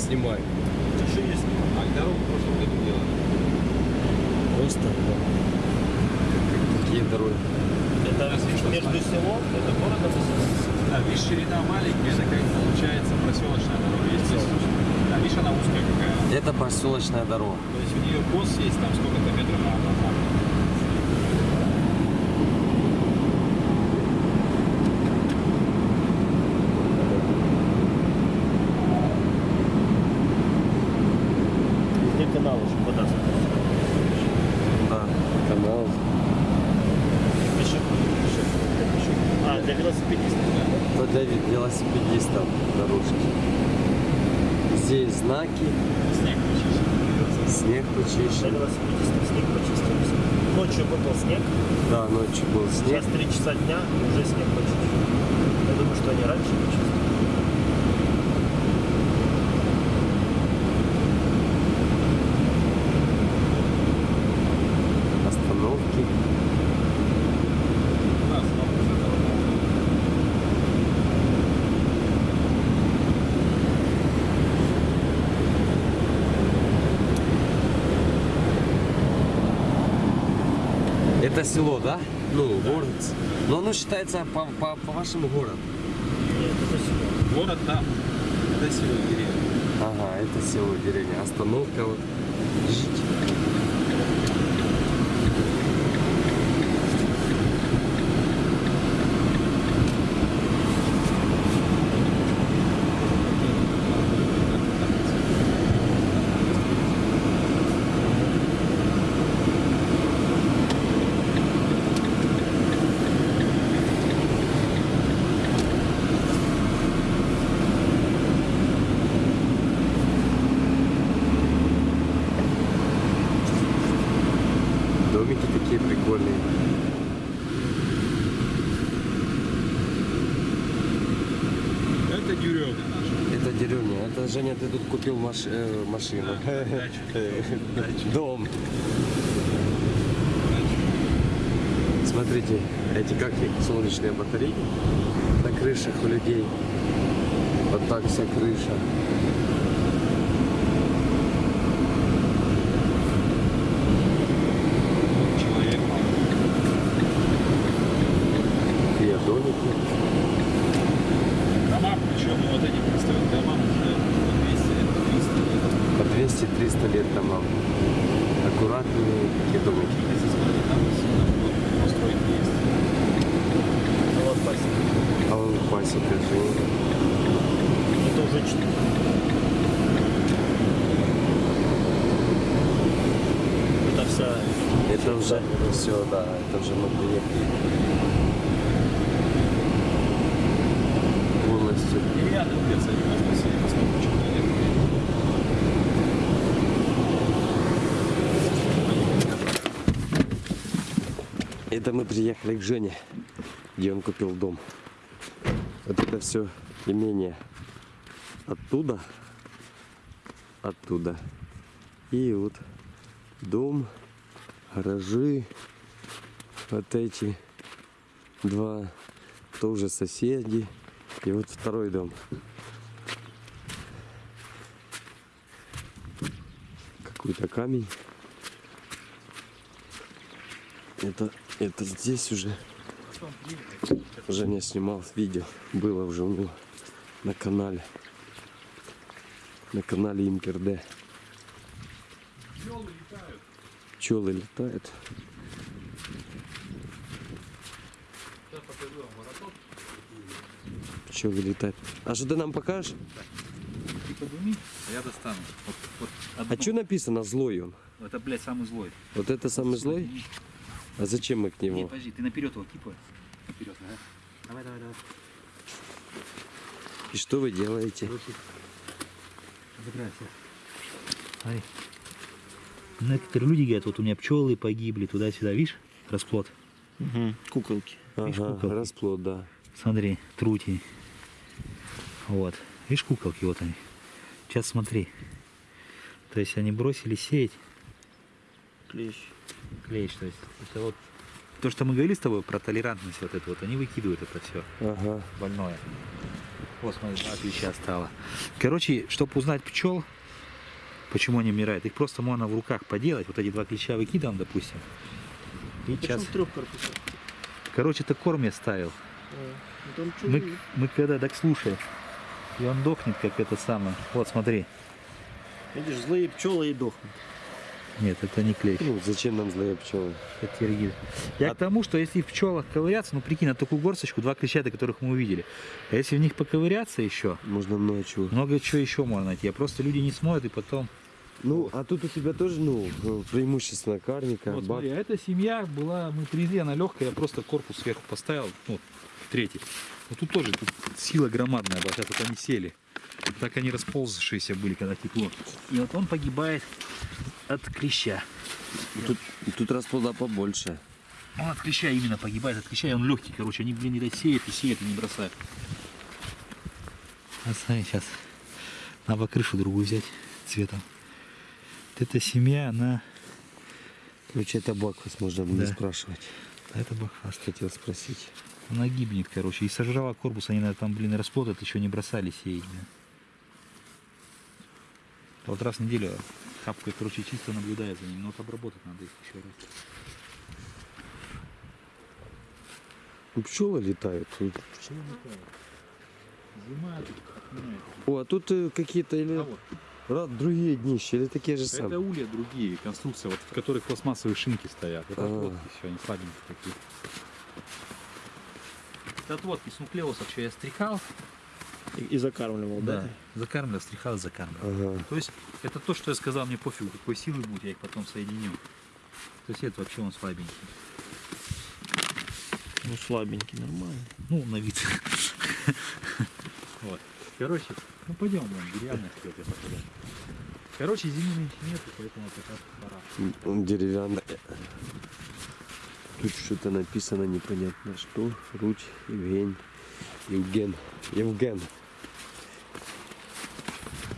снимаю. Еще есть. А дорогу в прошлом году делали. Просто да. Какие дороги? Это между селом, это городом и селом. Да, видишь, ширина маленькая, это как получается проселочная дорога. Есть здесь. Да, видишь, она узкая какая. Это поселочная дорога. То есть у нее кос есть там сколько-то метров на назад. Везде каналы, чтобы вода заходила. Да. Канал. Пешеход, пешеход, для пешеходов. А, для велосипедистов. Это для ве- велосипедистов дорожки. Здесь знаки, Снег почищен. снег Для почищен. велосипедистов снег почистился. Ночью выпал снег, Да, ночью был снег. сейчас 3 часа дня, уже снег почищен. Я думаю, что они раньше почистили. Остановки. Да, снова уже дорога. Это село, да? Ну, город. Оно считается по, по, по вашему городу. Нет, это село. Город там. Это село деревня. Ага, это село, деревня. Остановка вот. Жить. Домики такие прикольные. Это деревня наша. Это деревня. Это, Женя, ты тут купил маш- э, машину. Дом. Смотрите, эти как солнечные батареи на крышах у людей. Вот так вся крыша. Человек. Такие домики. Дома, причем вот эти представят дома уже по 200 лет, по 300 лет. По 200-300 лет домам. Аккуратные такие домики. Если смотреть, там сильно вот построить не есть. Ну вот пасека. А он пасека Женя. Это уже 4. Это вся... Это уже все, да, это уже мы приехали. Полностью. И где-то они нас посели, поскольку человек. Это мы приехали к Жене, где он купил дом. Вот это все имение оттуда, оттуда. И вот дом, гаражи, вот эти два тоже соседи. И вот второй дом. Какой-то камень. Это, это здесь уже. Женя снимал видео. Было уже у него на канале. На канале Имперде. Пчелы летают. Пчелы летают. Сейчас покажу вам вороток. Пчелы летают. А что ты нам покажешь? Ты подними, а я достану. Вот, вот одну. А что написано злой он? Это, блядь, самый злой. Вот это самый злой? Подними. А зачем мы к нему? подожди, ты наперед его кипай. Наперед, ага. Давай, давай, давай. И что вы делаете? Забирайся. Смотри. Некоторые люди говорят, вот у меня пчелы погибли туда-сюда, видишь, расплод. Угу. Куколки. Видишь, Ага, куколки? расплод, да. Смотри, трути. Вот. Видишь, куколки, вот они. Сейчас смотри. То есть они бросили сеять Клещ. клещ. То есть это вот то, что мы говорили с тобой про толерантность вот эту вот, они выкидывают это все Ага. больное. Вот, смотри, два клеща стало. Короче, чтобы узнать пчел, почему они умирают, их просто можно в руках поделать. Вот эти два клеща выкидываем, допустим. И сейчас... трех. Короче, это корм я ставил. А, Мы, мы когда, так слушай, и он дохнет, как это самое. Вот, смотри. Видишь, злые пчелы и дохнут. Нет, это не клещ. Ну, зачем нам злые пчелы? Это тиргиз. Я А- к тому, что если в пчелах ковыряться, ну прикинь, на такую горсточку, два клеща, которых мы увидели. А если в них поковыряться еще, Можно много чего. много чего еще можно найти. А просто люди не смотрят и потом... Ну, а тут у тебя тоже, ну, преимущественно карника, Вот бак. смотри, а эта семья была, мы привезли, она легкая, я просто корпус сверху поставил, ну, третий. Вот тут тоже тут сила громадная была, вот они сели. Так они расползшиеся были, когда тепло. И вот он погибает от клеща. Тут, тут расплода побольше. Он от клеща именно погибает, от клеща, и он легкий, короче, они, блин, не сеют и сеют и не бросают. А смотри, сейчас надо крышу другую взять цветом. Эта семья, она... Короче, это баквас, можно было Да. спрашивать. а Это бахас. Хотел спросить. Она гибнет, короче. И сожрала корпус, они там, блин, расплодят, еще не бросали сеять. блин. Вот раз в неделю хапкой, короче, чисто наблюдает за ними. Но вот обработать надо их еще раз. Ну, пчелы летают. тут. Зима тут. О, а тут э, какие-то или А вот, другие днища, или такие же это самые. улья другие конструкции, вот, в которых пластмассовые шинки стоят. Это А. отводки все, они слабенькие такие. Это отводки с нуклеусов, что я стрихал. И, и закармливал, да? Закармливал, стрихал, закармливал. Ага. То есть это то, что я сказал, мне пофигу, какой силы будет, я их потом соединю. То есть это вообще он слабенький. Ну слабенький, нормально. Ну, на вид. Вот. Короче, ну пойдем, деревянный скелет я. Короче, зимы нету, поэтому раз пора. Он деревянный. Тут что-то написано непонятно что. Руть, Евгень, Евген. Евген.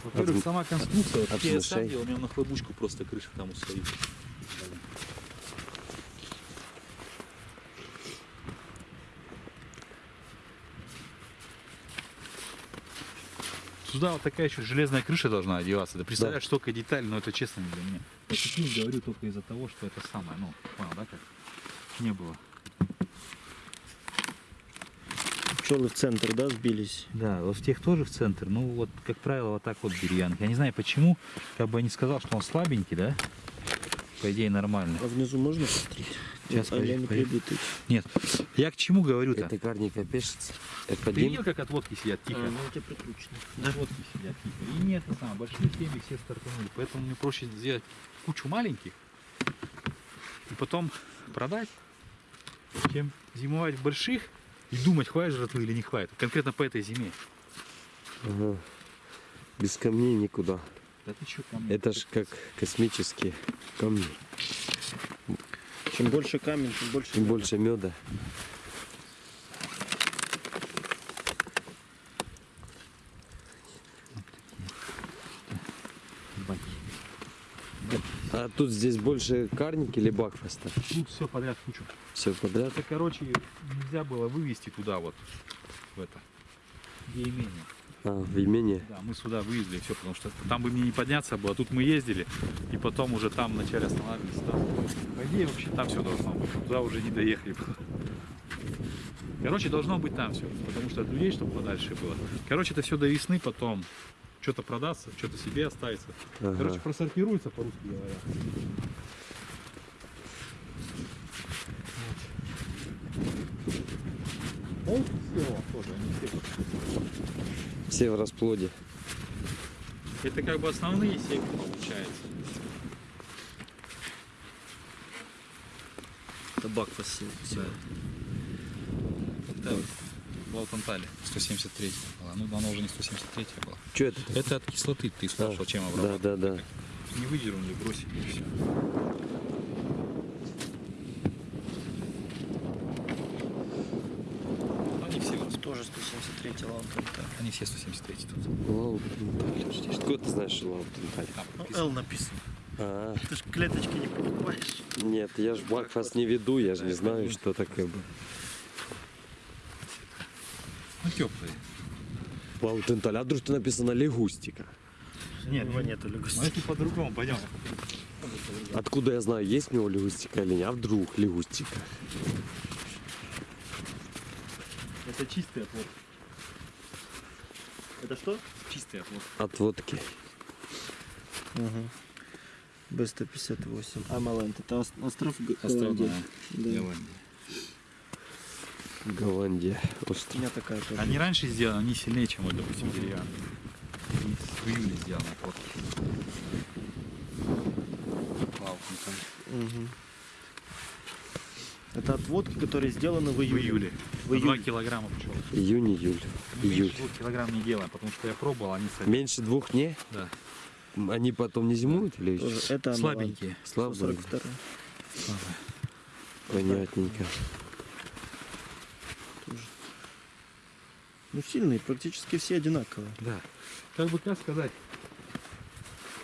Во-первых, сама конструкция, вот от я делал, у меня на хлопушку просто крыша там устоит. Сюда вот такая еще железная крыша должна одеваться. Да представляешь, столько деталей, но это честно не для меня. Я говорю только из-за того, что это самое, ну, понял, да, как не было. Пчелы в центр, да, сбились? Да, вот в тех тоже в центр. Ну, вот, как правило, вот так вот деревянки. Я не знаю почему, как бы я не сказал, что он слабенький, да? По идее, нормально. А внизу можно посмотреть? Сейчас, а подожди, прибитый. Нет, я к чему говорю-то? Это карника пешится. Это Ты видел, как отводки сидят тихо? А, ну у тебя прикручено. Отводки сидят тихо. И нет, это самое, большие семьи все стартанули. Поэтому мне проще сделать кучу маленьких и потом продать, чем зимовать в больших и думать, хватит жратвы или не хватит. Конкретно по этой зиме. Ага. Без камней никуда. Да ты что, ко мне? Это ж как космические камни. Чем больше камень, тем больше. Чем больше меда. А тут здесь больше карники или бакфаста? Тут все подряд кучу. Все подряд. Это, короче, нельзя было вывести туда вот, в это, где имение. А, в имении. Да, мы сюда вывезли все, потому что там бы мне не подняться было. Тут мы ездили, и потом уже там вначале останавливались. Там. По идее, вообще там все должно быть. Туда уже не доехали. Короче, должно быть там все, потому что от людей, чтобы подальше было. Короче, это все до весны, потом что-то продастся, что-то себе останется. Ага. Короче, просортируется, по-русски говоря. Вот. все тоже, они все Все в расплоде. Это как бы основные семьи получается. Табак посел. Да. Это в Алтантале 173 была. Ну, она уже не 173 была. Что это? Это от кислоты ты спрашивал, чем Да, обрабатывать. да, да. Не выдернули, бросили и все. Они все, в- Тоже 173 лампа. они все 173 тут. Лаутенталь. Откуда ты знаешь, что Лаутенталь? Там Ну, написано. Л написано. А, Ты ж клеточки не покупаешь. нет, я ж бакфаст не веду, я же не знаю, что такое. Ну, теплые. Ваутенталь. А вдруг написано лягустика? Нет, его нету Ну лягустики. если по-другому, пойдем. Откуда я знаю, есть у него лягустика или нет? А вдруг лягустика? Это чистый оплот. Это что? Чистый оплот. От водки. Ага. Б-158. Амалент. Это ос- остров Г- Островная Голландии. Да. Голландия. Голландия. У Остров. меня такая тоже. Они раньше сделаны, они сильнее, чем, вот, допустим, деревянные. Они в июле сделаны оплотки. Плавком. Мгм. Это отводки, которые сделаны в В июле. июле. В На 2 июле. килограмма пчел. Июнь, июль. Меньше 2 килограмм не делаем, потому что я пробовал, они сами. Меньше двух не? Да. Они потом не зимуют или Тоже еще? это. Слабенькие. Слабые. 142. Понятненько. Ну сильные, практически все одинаковые. Да. Как бы как сказать,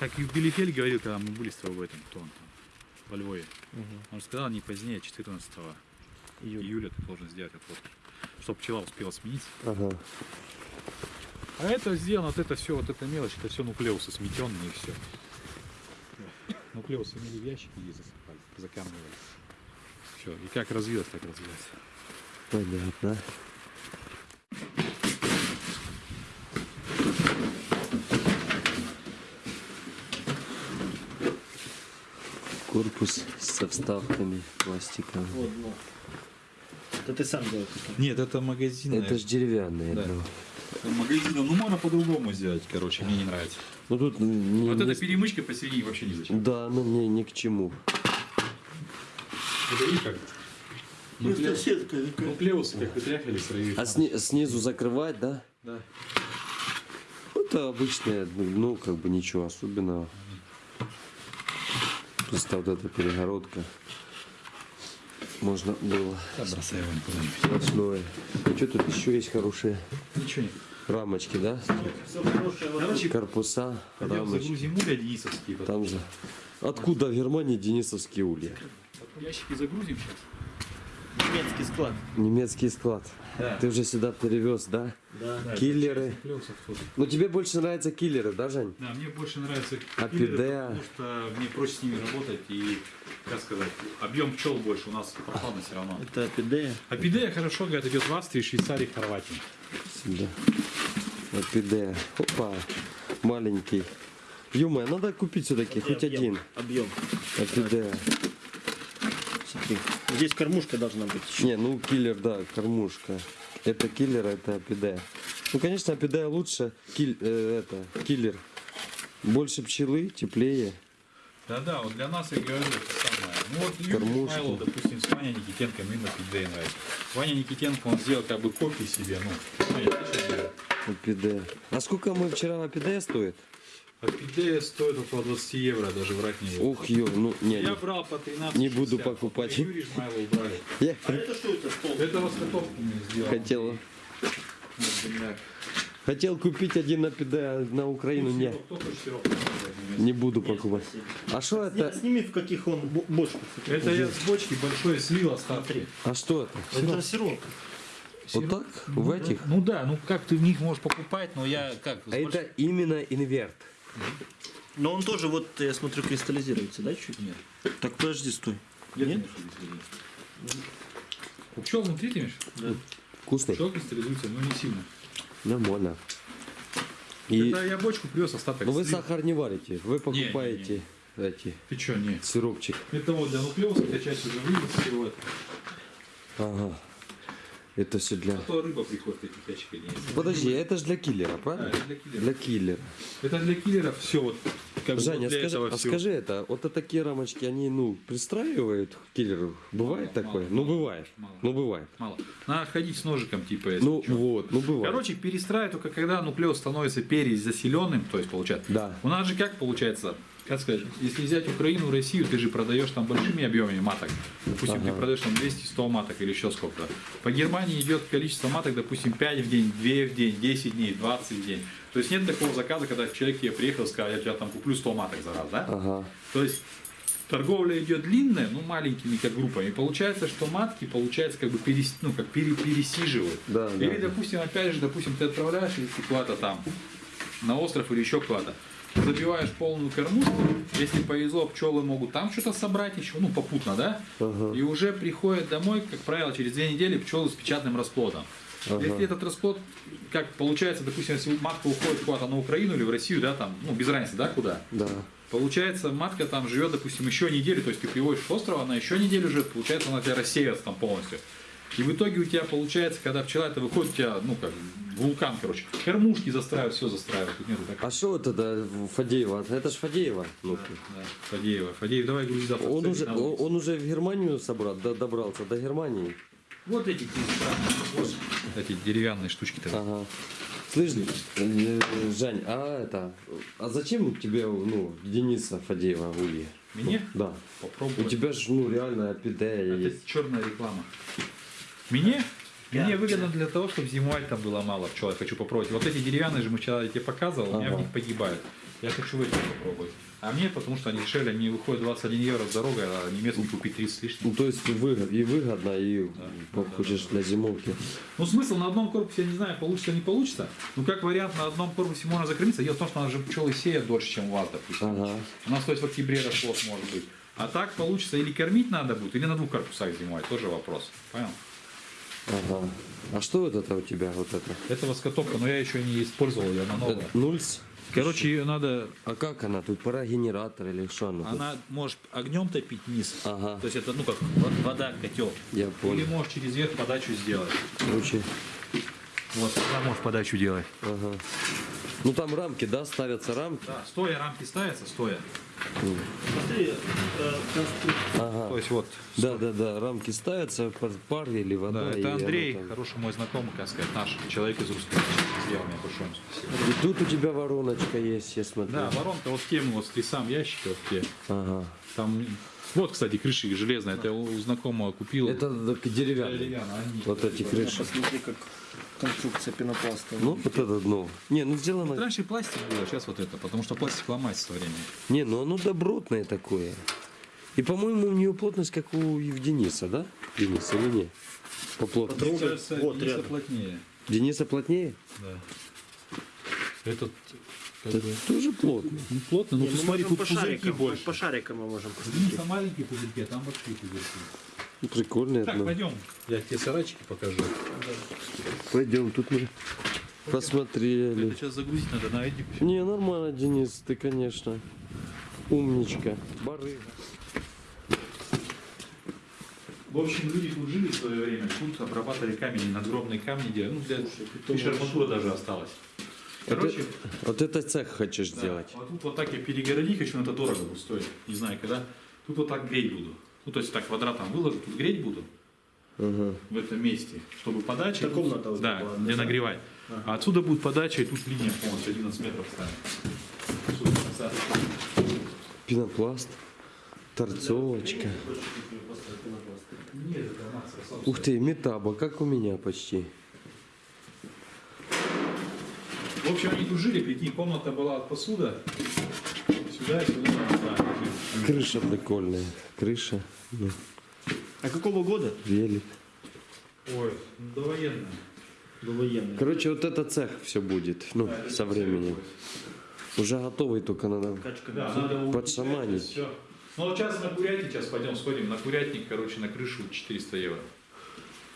как и Билифель говорил, когда мы были с тобой в этом, он там, во Львове. Он сказал, не позднее 14 Июль. июля ты должен сделать отводки, чтобы пчела успела смениться. Ага. А это сделано, вот это все, вот эта мелочь, это все нуклеусы сметенные и все. Нуклеусы имели в ящики и засыпали, закармливали. Все, и как развилось, так развилось. Понятно. Корпус со вставками пластиковыми. Вот, вот. Это ты сам делал. это? Нет, это магазин. Это ж деревянные. Да. ну. магазин, ну можно по-другому сделать, короче, мне не нравится. Ну тут не, Вот не- эта перемычка посередине вообще не зачем. Да, ну мне ни к чему. Это видишь как? Нуклеус- сетка Нуклеусы как вытряхивали свои. А сни- снизу закрывать, да? Да. Это обычное, ну, ну, как бы ничего особенного. Просто вот эта перегородка. Можно было бросай его сплошное. А что тут еще есть хорошие Ничего нет. рамочки, да? Короче, Корпуса, рамочки. Там же. Откуда в Германии денисовские улья? Ящики загрузим сейчас. Немецкий склад. Немецкий склад. Да. Ты уже сюда перевез, да? Да. Киллеры. Ну тебе больше нравятся киллеры, да, Жень? Да, мне больше нравится Апидея. киллеры, потому что мне проще с ними работать и, как сказать, объем пчел больше, у нас прохладно все равно. Это апидея. Апидея хорошо, говорят, идет в Австрии, Швейцарии, Хорватии. Да. Апидея. Опа. Маленький. Юма, надо купить все-таки хоть Объем, один. Объем. Апидея. Смотри. Здесь кормушка должна быть еще. Не, ну киллер, да, кормушка. Это киллер, это апидея. Ну, конечно, апидея лучше. Киль, э, это, киллер. Больше пчелы, теплее. Да-да, вот для нас, я говорю, это самое. Ну вот Юрий допустим, с Ваней Никитенко, им Апидея нравится. Ваня Никитенко, он сделал как бы копии себе, ну? Апидея. А сколько мы вчера апидея стоит? Апидея стоит около 20 евро, даже врать не буду. Ух, ё, ну, не, Я не. брал по 13 Не буду покупать. Юрий Измайлов брали. Я это что это стол? Это раскатовку мне сделал. хотел, бля. хотел купить один на Украину, не, Кто хочет сироп покупать? не буду покупать. А что это? Сними в каких он бо- бочках. Это я с бочки большой слил остатки. А что это? Это сироп. Вот так? В этих? Ну да, ну как ты в них можешь покупать, но я как... А это именно инверт. Но он тоже, вот, я смотрю, кристаллизируется, да, чуть? Нет. Так подожди, стой. Нет? есть? У пчел внутри ты имеешь? Да. Вкусный? Пчел кристаллизуется, но не сильно. Нормально. И, Это я бочку привез остаток. ну вы слил. сахар не варите, вы покупаете эти Ты что, не? сиропчик. Это вот для нуклеуса, эта часть уже вывез Ага. Это все для... А то рыба приходит ящиках. не- Подожди, это же для киллера, Да, правильно? это для киллера. Для киллера. Это для киллеров все вот. Как Женя, для скажи, этого а всего. скажи это, вот это такие рамочки, они, ну, пристраивают к киллеру? Бывает Мало, такое? мало, ну, мало, бывает. мало. Ну, бывает. Мало. Надо ходить с ножиком, типа, если Ну, чё. вот, ну, бывает. Короче, перестраивать только когда нуклеус становится перезаселенным, то есть получается. Да. У нас же как получается, как сказать, если взять Украину, Россию, ты же продаешь там большими объемами маток. Допустим, ты Ага. продаешь там 200-100 маток или еще сколько-то. По Германии идет количество маток, допустим, 5 в день, 2 в день, 10 дней, 20 в день. То есть нет такого заказа, когда человек тебе приехал и сказал, я тебя там куплю 100 маток за раз, да? Ага. То есть торговля идет длинная, ну маленькими как группами. Получается, что матки, получается, как бы перес, ну, как пере- пересиживают. Да, Или, да. допустим, опять же, допустим, ты отправляешь если куда-то там на остров или еще куда-то. Забиваешь полную кормушку, если повезло, пчелы могут там что-то собрать еще, ну, попутно, да? Ага. И уже приходят домой, как правило, через две недели пчелы с печатным расплодом. Ага. Если этот расплод, как получается, допустим, если матка уходит куда-то на Украину или в Россию, да, там, ну, без разницы, да, куда, Да. Получается, матка там живет, допустим, еще неделю, то есть ты приводишь с острова, она еще неделю живет, получается, она тебя рассеивается там полностью. И в итоге у тебя получается, когда пчела это выходит, у тебя, ну, как вулкан, короче. Кормушки застраивают, все застраивают. Тут нету так. А что это Фадеева? Это ж Фадеева. Ну, Да, Фадеева. Фадеев, давай грузи завтра. он, уже, он, он уже в Германию собрал, до- добрался, до Германии. Вот эти вот, эти деревянные штучки-то. Ага. Слышь, э, Жень, а это, а зачем тебе, ну, Дениса Фадеева улья? Мне? Да. Попробуй. У тебя же, ну, реально Это есть. черная реклама. Мне? Мне выгодно для того, чтобы зимой там было мало пчел. Я хочу попробовать. Вот эти деревянные же мы вчера я тебе показывал, у меня в Ага. них погибают. Я хочу в этих попробовать. А мне, потому что они дешевле, они выходят 21 евро с дорогой, а немецкий купить 30 с лишним. Ну, то есть выгодно, и выгодно, и Да. хочешь для зимовки. Ну, смысл на одном корпусе, я не знаю, получится не получится. Ну, как вариант, на одном корпусе можно закрыться. Дело в том, что у нас же пчелы сеят дольше, чем у вас, допустим. Ага. У нас, то есть, в октябре расплод может быть. А так получится или кормить надо будет, или на двух корпусах зимой. Тоже вопрос. Понял? Ага. А что вот это у тебя, вот это? Это воскотопка, но я еще не использовал, ее, она новая. Нульс? Короче, ее надо А как она? Тут парогенератор или что она? тут? Она может огнем топить низ. Ага. То есть это ну как во- вода, котел. Я Или понял. можешь через верх подачу сделать. Короче, Вот, тогда можешь подачу делать. ага. Ну там рамки, да, ставятся рамки? Да, стоя рамки ставятся, стоя. Э. Ага. То есть вот. Да, да, да, рамки ставятся, под пар или вода. Да, и это Андрей, там- хороший мой знакомый, как сказать, наш человек из русской сделал мне большое спасибо. И тут у тебя вороночка есть, я смотрю. Да, воронка вот в тему, вот ты сам ящик, вот где. Ага. Там, вот, кстати, крыши железные, это я у знакомого купил. Это деревянные. деревянные, они. Вот эти крыши. Посмотри, как конструкция пенопласта. Ну, вот это дно. Не, ну сделано... Раньше пластик был, а сейчас вот это, потому что пластик ломается со временем. Не, ну оно добротное такое. И, по-моему, у нее плотность, как у Евгениса, да? Денис, или не? По плотности. Мне кажется, Вот Дениса рядом. плотнее. Дениса плотнее? Да. Этот как Это бы, тоже плотно. ну, плотно, но мы смотри, можем тут по пузырьки шарикам, больше. По шарикам мы можем посмотреть. Дениса маленькие пузырьки, а там большие пузырьки. Ну, Прикольное Так, дно. пойдем, я тебе сарайчики покажу. Пойдем, тут мы посмотрели. Это сейчас загрузить надо на эдик. Не, нормально, Денис, ты, конечно, умничка. Барыга. В общем, люди тут жили в свое время, тут обрабатывали камень, надгробные камни делали. Ну, для видишь, арматура даже осталась. Короче, Вот это цех хочешь да, сделать? вот тут вот так я перегородить хочу, но это дорого будет стоить. Не знаю, когда. Тут вот так греть буду. Ну, то есть так квадратом выложу, тут греть буду Ага. в этом месте, чтобы подача. Это комната вот Да, была, где да. нагревать. А отсюда будет подача, и тут линия полностью 11 метров станет. Пенопласт. Торцовочка. Ух ты, метаба, как у меня почти. В общем, они тут жили, прикинь, комната была от посуда. Сюда и сюда. Да, жили. Крыша прикольная. Крыша. Ну, А какого года? велик. Ой, ну, довоенная. Довоенный. Короче, вот это цех все будет. Ну, Да, со временем. Уже готовый, только надо. Качка Да, надо Подшаманить. Все. Ну вот сейчас на курятник, сейчас пойдем сходим. На курятник, короче, на крышу 400 евро.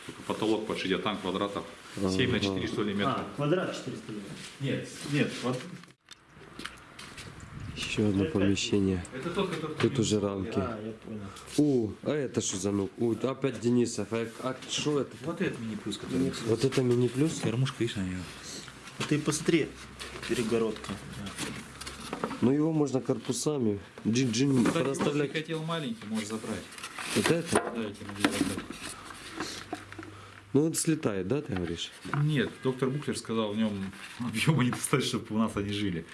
Только потолок под 60, там квадратов 7 на 4 что ли метра. А, квадрат 400 евро. Нет, нет, вот Еще одно помещение. это. Тут уже рамки. Я понял. У, а это что за ну? У, опять Денисов. А, а что это? Вот этот мини-плюс, который... Вот это мини-плюс? Кормушка, видишь, на нее. Ты посмотри, перегородка. Ну его можно корпусами. Джин-джин Кстати, если проставлять. хотел маленький, можешь забрать. Вот это? Да, я тебе могу забрать. Ну это слетает, да, ты говоришь? Нет, доктор Буклер сказал, в нем объема недостаточно, чтобы у нас они жили.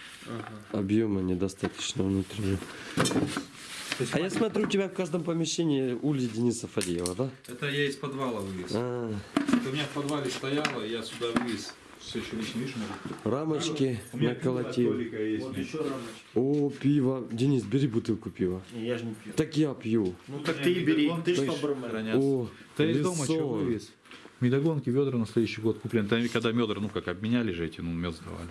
Объема недостаточно внутреннего. А я смотрю, у тебя в каждом помещении улья Дениса Фадеева, да? Это я из подвала вывез. А, Это у меня в подвале стояло, я сюда вывез. Все еще лично видишь, может. Рамочки наколотил. Вот еще рамочки. О, пиво. Денис, бери бутылку пива. Не, я же не пью. Так я пью. Ну так ты и бери, ты точно бармен. О, Ты из дома что вывез? Медогонки, ведра на следующий год куплен. Там, когда медра, ну как, обменяли же эти, ну, мед сдавали.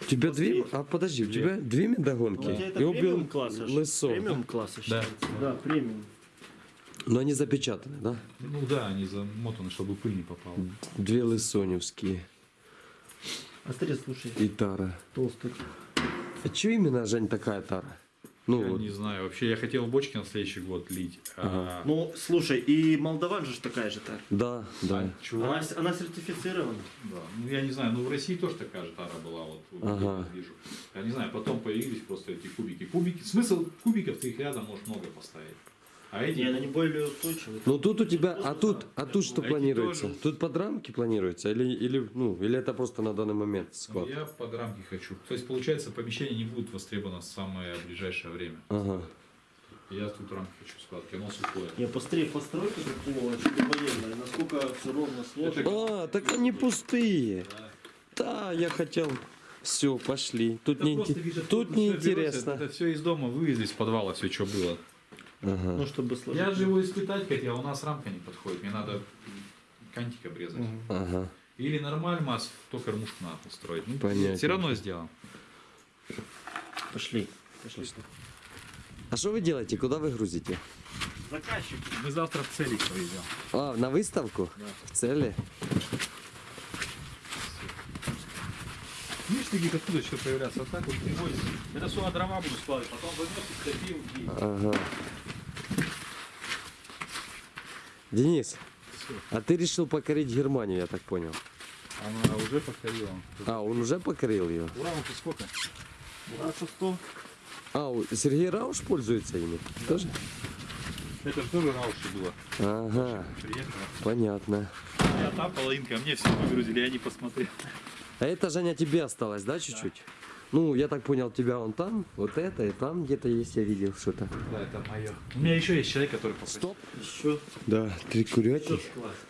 У тебя две... А подожди, у тебя две медогонки? Ну, у тебя это и убил премиум класса. же. лысо. Премиум класса считается. Да, премиум. Но они запечатаны, да? Ну да, они замотаны, чтобы пыль не попала. Две лысоневские. А смотри, слушай, И тара. толстый. А что именно, Жень, такая тара? Ну, Я вот. не знаю, вообще я хотел бочки на следующий год лить. а- Ну, слушай, и Молдаван же такая же тара. Да, да. а чувак, Она, она сертифицирована. да, ну я не знаю, ну в России тоже такая же тара была, вот вот Ага. вижу. Я не знаю, потом появились просто эти кубики. Кубики, смысл кубиков ты их рядом можешь много поставить. А эти, Не, она не более устойчивая. Ну тут у тебя, а тут, а тут что Эти планируется? тоже. Тут под рамки планируется или, или, ну, или это просто на данный момент ну, склад? я под рамки хочу. То есть получается помещение не будет востребовано в самое ближайшее время. Ага. Я тут рамки хочу складки, оно сухое. Не, посмотри, постройка такого, военная, насколько все ровно сложно. А, так они пустые. Да, я хотел. Все, пошли. Тут Это не, просто, видишь, тут не интересно. Это все из дома вывезли из подвала, все, что было. Ага. Ну, чтобы сложить. Я же его испытать хотел, а у нас рамка не подходит. Мне надо кантик обрезать. Мгм. Ага. Или нормальмас, то кормушку надо устроить. Ну, Понятно. Все равно сделал. Пошли. Пошли. А что вы делаете? Куда вы грузите? Заказчик. Мы завтра в целик повезем. А, на выставку? В цели? Видишь, такие откуда что появляться? Вот так вот привозят. Это сюда дрова буду складывать, потом топил и... Ага. Денис, а ты решил покорить Германию, я так понял. Она уже покорила. А, он уже покорил ее? Ура, вот и сколько? А что, что? А, у- Сергей Рауш пользуется ими? Тоже? Это же тоже рауши было. Ага, Приехала. понятно. Я там половинка, а мне все выгрузили, я не посмотрел. А это, Женя, тебе осталось, да, чуть-чуть? Ну, я так понял, тебя он там, вот это, и там где-то есть, я видел что-то. Да, это мое. У меня еще есть человек, который попросил. Стоп. Еще. Да, три курятник.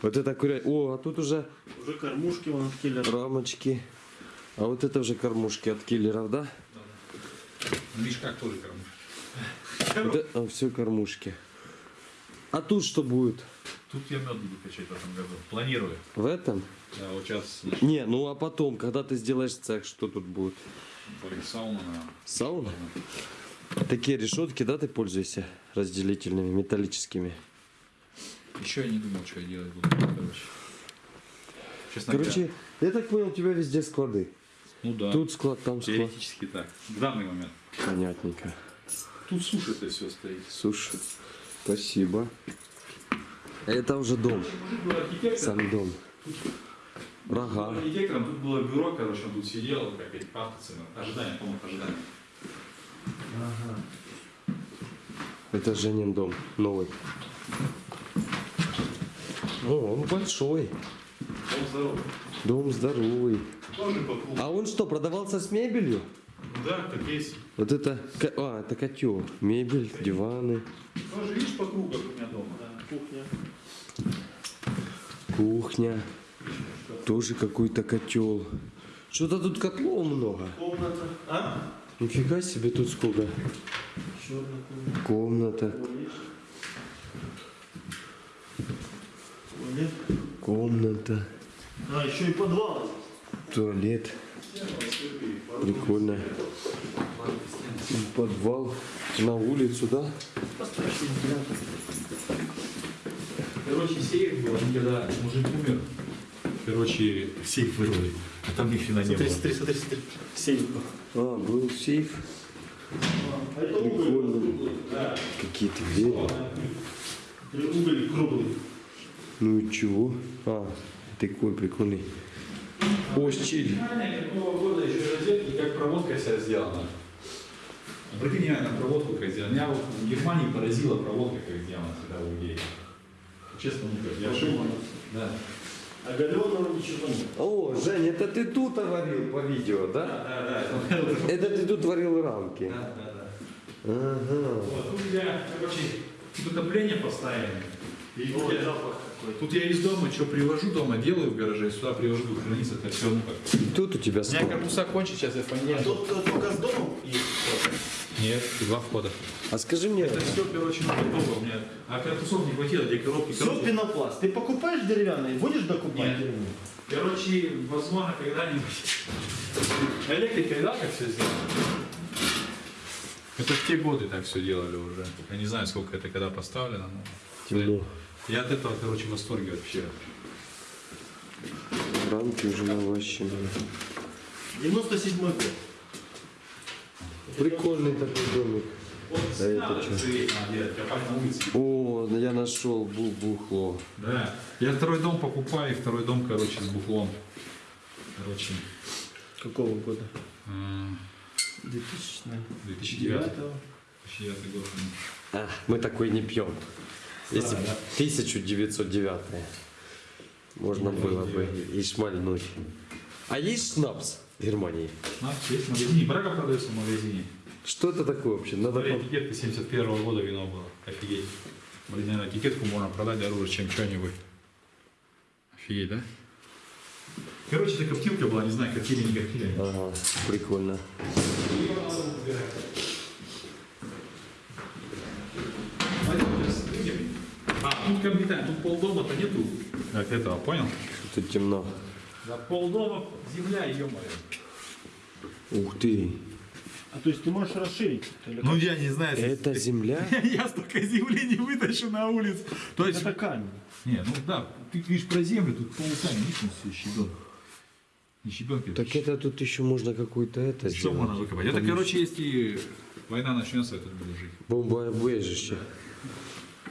Вот это курятник. О, а тут уже Уже кормушки вон от киллера. рамочки. А вот это уже кормушки от киллеров, да? В мешках тоже кормушка. Вот это, все кормушки. А тут что будет? Тут я мед буду качать в этом году. Планирую. В этом? Да, вот сейчас Не, ну а потом, когда ты сделаешь цех, что тут будет? Сауна, наверное. Сауна? Такие решетки, да, ты пользуешься разделительными, металлическими? Еще я не думал, что я делать буду. Короче. Честно Короче, я так понял, у тебя везде склады. ну да. Тут склад, там склад. теоретически так. В данный момент. Понятненько. Тут суши это все стоит. Слушай, спасибо. Это уже дом, сам дом. Был Рога. архитектором, тут было бюро, короче, он тут сидел, как эти пафтовцы, ожидание, помню, ожидание. Это Женин дом, новый. О, он большой. Он здоровый. Дом здоровый. Тоже по кругу. А он что, продавался с мебелью? Да, так есть. Вот это, а, это котел. Мебель, диваны, Тоже видишь по кругу, как у меня дома. Да, кухня. кухня. Тоже какой-то котел. Что-то тут котлов много. Комната. А? Нифига себе тут сколько. Комната. Комната, Туалет. Комната, А, еще и подвал. туалет. Прикольно. Подвал на улицу, да? Короче, сейф был, когда мужик умер, короче, сейф вырвали, а там ни хрена не было. смотри, смотри, смотри. Сейф. А, был сейф. А это уголь. Прикольно. Какие-то двери. Уголь круглый. Ну и чего? А, такой прикольный. О, щель. Какого года еще розетки, как проводка вся сделана. Обрати внимание на проводку, как сделана. Меня вот в Германии поразила проводка, как сделана всегда у людей. Честно, ну как, я ошибся. Да. Галеного ничего нет. О, Жень, это ты тут варил по видео, да? Да, да, да. Это ты тут варил рамки. Да, да, да. Ага. Вот, тут у тебя, короче, тут отопление поставили. И тут, я, тут я из дома что привожу дома, делаю в гараже, сюда привожу, буду храниться, это все, ну как. Тут у тебя У меня корпуса кончит, сейчас я фанеру. Тут э, только с домом и Нет, два входа. А скажи мне, Это все, короче, ну, готово у меня. А корпусов не хватило, где коробки, все коробки. пенопласт. Ты покупаешь деревянный, будешь докупать Нет. деревянный? Короче, возможно, когда-нибудь. Электрика, да, как все сделано? Это в те годы так все делали уже. Я не знаю, сколько это когда поставлено, но... темно. Я от этого, короче, в восторге вообще. Рамки уже навощены. 97 год. Прикольный такой домик. А это что? О, я нашел бу- бухло. Да. Я второй дом покупаю, и второй дом, короче, с бухлом. Короче, Какого года? м, 2000. 2009. 2009 год. А, мы такой не пьем. Если б 1909 можно было бы и шмальнуть. А есть шнапс в Германии? А, есть в магазине. Брага продается в магазине. Что это такое вообще? Надо Смотри, этикетка 71 года вино было. Офигеть. Блин, наверное, этикетку можно продать дороже, чем что-нибудь. Офигеть, да? Короче, это коптилка была, не знаю, коптили, не коптили. Ага, прикольно. А, тут комбитан, тут полдома-то нету. Как этого, понял? Тут темно. Да полдома земля, ё-моё. Ух ты. А то есть ты можешь расширить? Ну я не знаю, если- Это земля? я столько земли не вытащу на улицу. То есть, Это камень. не, ну да, ты видишь про землю, тут полукамень, видишь, он все щебенка. Не щебенка, Так это тут еще можно какую-то это Что можно сделать. выкопать? Это, короче, если война начнется, я тут буду жить. Бомбоубежище.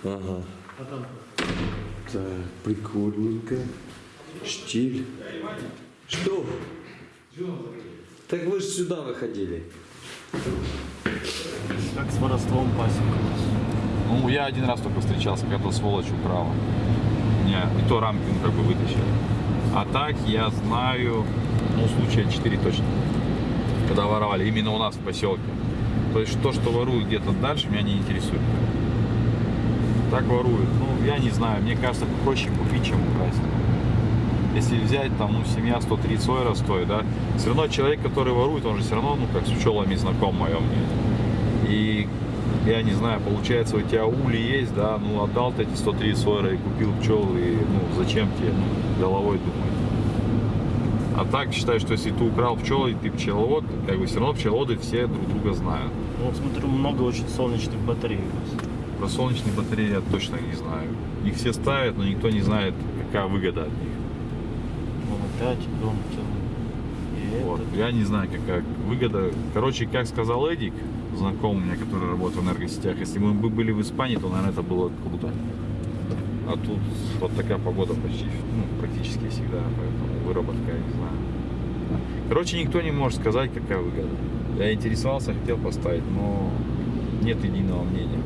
Ага. Так, прикольненько. Штиль. Что? Так вы же сюда выходили. как с воровством пасека. Ну, я один раз только встречался, когда сволочь украла. Не, и то рамки, ну, как бы вытащили. А так я знаю, ну, случая 4 точно. Когда воровали, именно у нас в поселке. То есть то, что воруют где-то дальше, меня не интересует. Так воруют. Ну, я не знаю, мне кажется, проще купить, чем украсть. Если взять, там, ну, семья 130 евро стоит, да, все равно человек, который ворует, он же все равно, ну, как с пчелами знаком, мое мнение. И я не знаю, получается, у тебя ули есть, да, ну отдал ты эти 130 евро и купил пчел, и ну зачем тебе головой думать? А так считай, что если ты украл пчелы, и ты пчеловод, как бы все равно пчеловоды все друг друга знают. Ну, вот смотрю, много очень солнечных батарей у вас. Про солнечные батареи я точно не знаю. Их все ставят, но никто не знает, какая выгода от них. Вон опять дом целый. Вот. этот. Я не знаю, какая выгода. Короче, как сказал Эдик, знакомый у меня, который работает в энергосетях, если бы мы были в Испании, то, наверное, это было круто. А тут вот такая погода почти, ну, практически всегда, поэтому выработка, я не знаю. Короче, никто не может сказать, какая выгода. Я интересовался, хотел поставить, но нет единого мнения.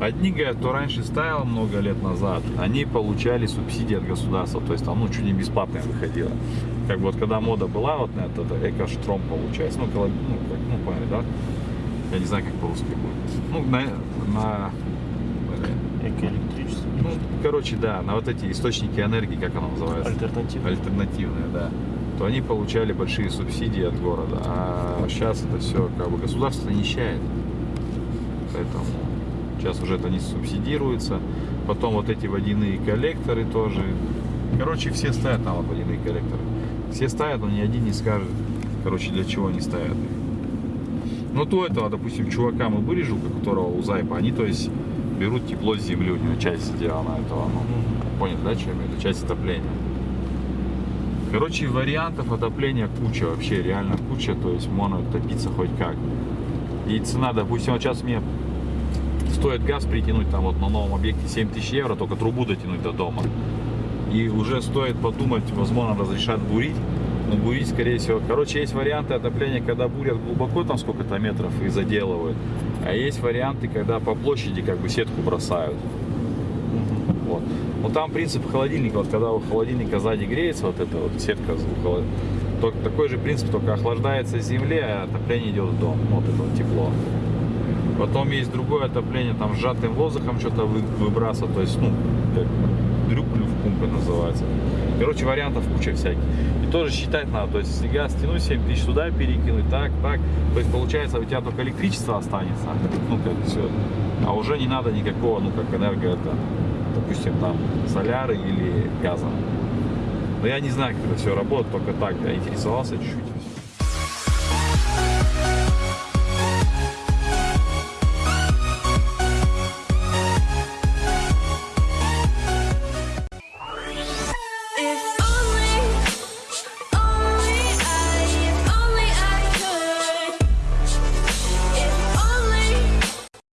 Одни говорят, кто раньше ставил много лет назад, они получали субсидии от государства, то есть там, ну, чуть не бесплатно выходило. Как бы вот когда мода была вот на это, это экоштром получается, ну, коло- ну, как, ну, поняли, да? Я не знаю, как по-русски будет. Ну, на, на Экоэлектричество. ну, короче, да, на вот эти источники энергии, как оно называется? Альтернатива. альтернативные, да, то они получали большие субсидии от города. А сейчас это все как бы государство нищает. Поэтому сейчас уже это не субсидируется. Потом вот эти водяные коллекторы тоже. Короче, все ставят там вот водяные коллекторы. Все ставят, но ни один не скажет, короче, для чего они ставят их. Ну, то этого, допустим, чувака мы были, жука, которого у Зайпа, они, то есть, берут тепло с земли, у него часть сделана этого, ну, понял, да, чем это? Часть отопления. Короче, вариантов отопления куча, вообще реально куча, то есть можно топиться хоть как. И цена, допустим, вот сейчас мне стоит газ притянуть там вот на новом объекте 7 тысяч евро, только трубу дотянуть до дома. И уже стоит подумать, возможно, разрешат бурить. Но бурить, скорее всего. Короче, есть варианты отопления, когда бурят глубоко, там сколько-то метров и заделывают. А есть варианты, когда по площади как бы сетку бросают. Вот. Но там принцип холодильника, вот когда у холодильника сзади греется вот эта вот сетка звуковая, то такой же принцип, только охлаждается с земли, а отопление идет в дом. Вот это вот тепло. Потом есть другое отопление, там сжатым воздухом что-то вы- то есть, ну, как дрюклю в пумпе называется. Короче, вариантов куча всяких. И тоже считать надо, то есть, если газ тянуть 7 тысяч туда перекинуть, так, так, то есть, получается, у тебя только электричество останется, ну, как все, а уже не надо никакого, ну, как энерго, это, допустим, там, соляры или газа. Но я не знаю, как это все работает, только так, я интересовался чуть-чуть.